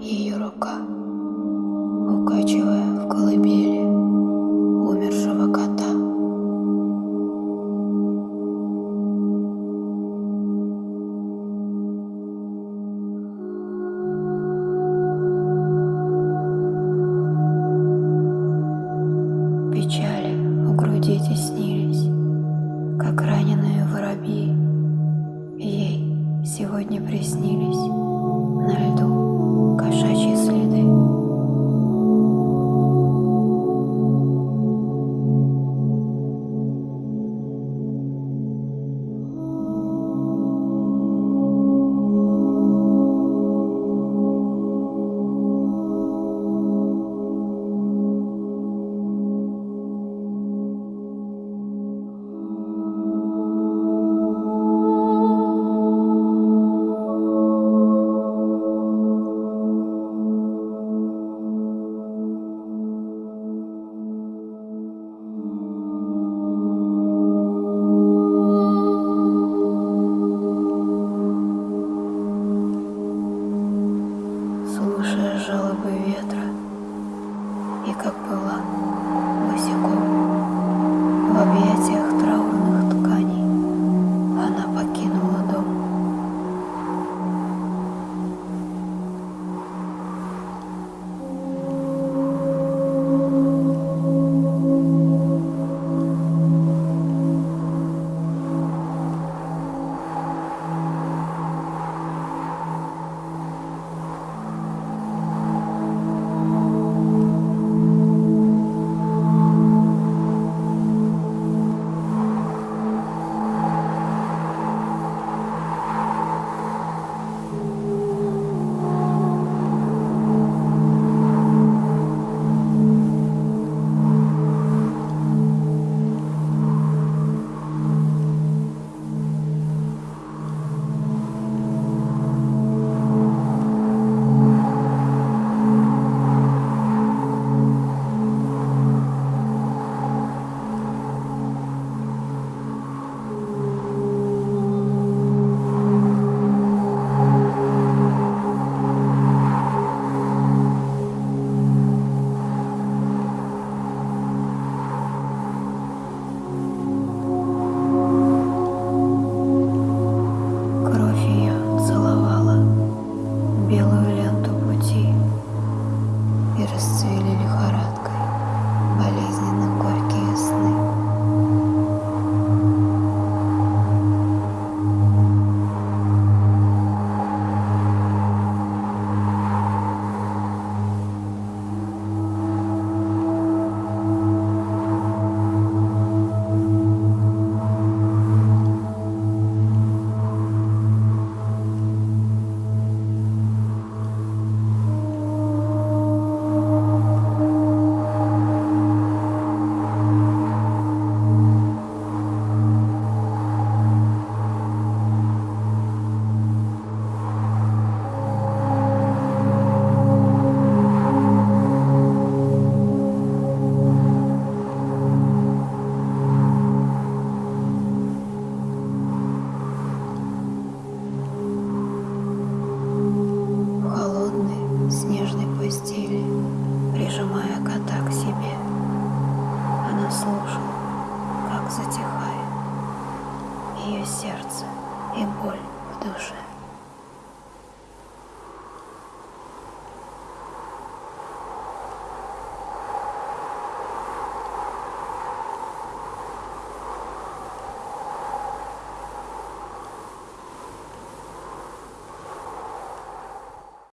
ее рука, укачивая в колыбели умершего кота. Печали у груди теснились, как раненые воробьи. Ей сегодня приснились и как была босиком в объятиях